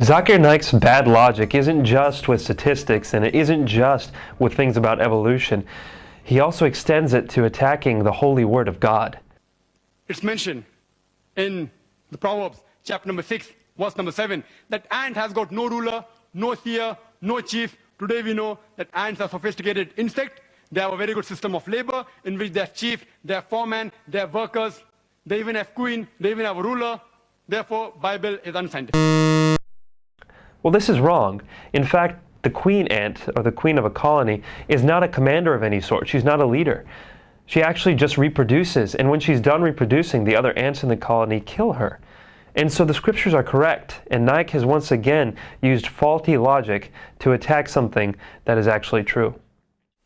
Zakir Naik's bad logic isn't just with statistics and it isn't just with things about evolution. He also extends it to attacking the holy word of God. It's mentioned in the Proverbs, chapter number 6, verse number 7, that ant has got no ruler, no seer, no chief. Today we know that ants are sophisticated insect. They have a very good system of labor in which they have chief, they have foreman, they have workers, they even have queen, they even have a ruler. Therefore, Bible is unscientific. Well, this is wrong. In fact, the queen ant, or the queen of a colony, is not a commander of any sort. She's not a leader. She actually just reproduces, and when she's done reproducing, the other ants in the colony kill her. And so the scriptures are correct, and Naik has once again used faulty logic to attack something that is actually true.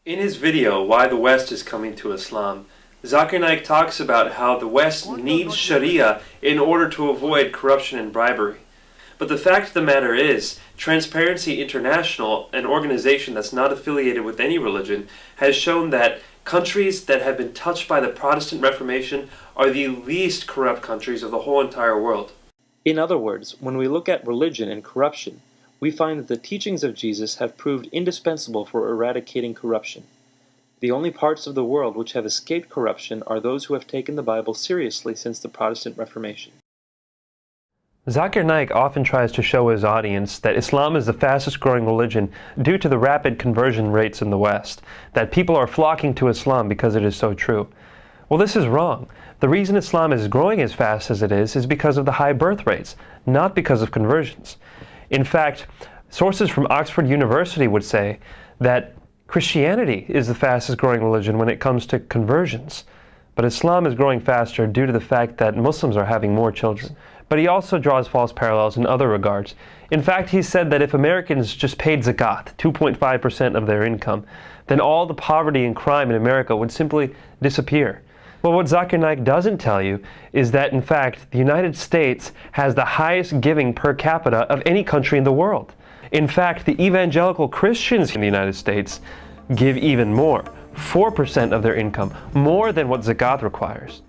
In his video, Why the West is Coming to Islam, Zakir Naik talks about how the West needs Sharia in order to avoid corruption and bribery. But the fact of the matter is, Transparency International, an organization that's not affiliated with any religion, has shown that countries that have been touched by the Protestant Reformation are the least corrupt countries of the whole entire world. In other words, when we look at religion and corruption, we find that the teachings of Jesus have proved indispensable for eradicating corruption. The only parts of the world which have escaped corruption are those who have taken the Bible seriously since the Protestant Reformation. Zakir Naik often tries to show his audience that Islam is the fastest growing religion due to the rapid conversion rates in the West, that people are flocking to Islam because it is so true. Well, this is wrong. The reason Islam is growing as fast as it is is because of the high birth rates, not because of conversions. In fact, sources from Oxford University would say that Christianity is the fastest growing religion when it comes to conversions. But Islam is growing faster due to the fact that Muslims are having more children. But he also draws false parallels in other regards. In fact, he said that if Americans just paid zakat, 2.5% of their income, then all the poverty and crime in America would simply disappear. Well, what Zakir Naik doesn't tell you is that, in fact, the United States has the highest giving per capita of any country in the world. In fact, the evangelical Christians in the United States give even more. 4% of their income, more than what zakat requires.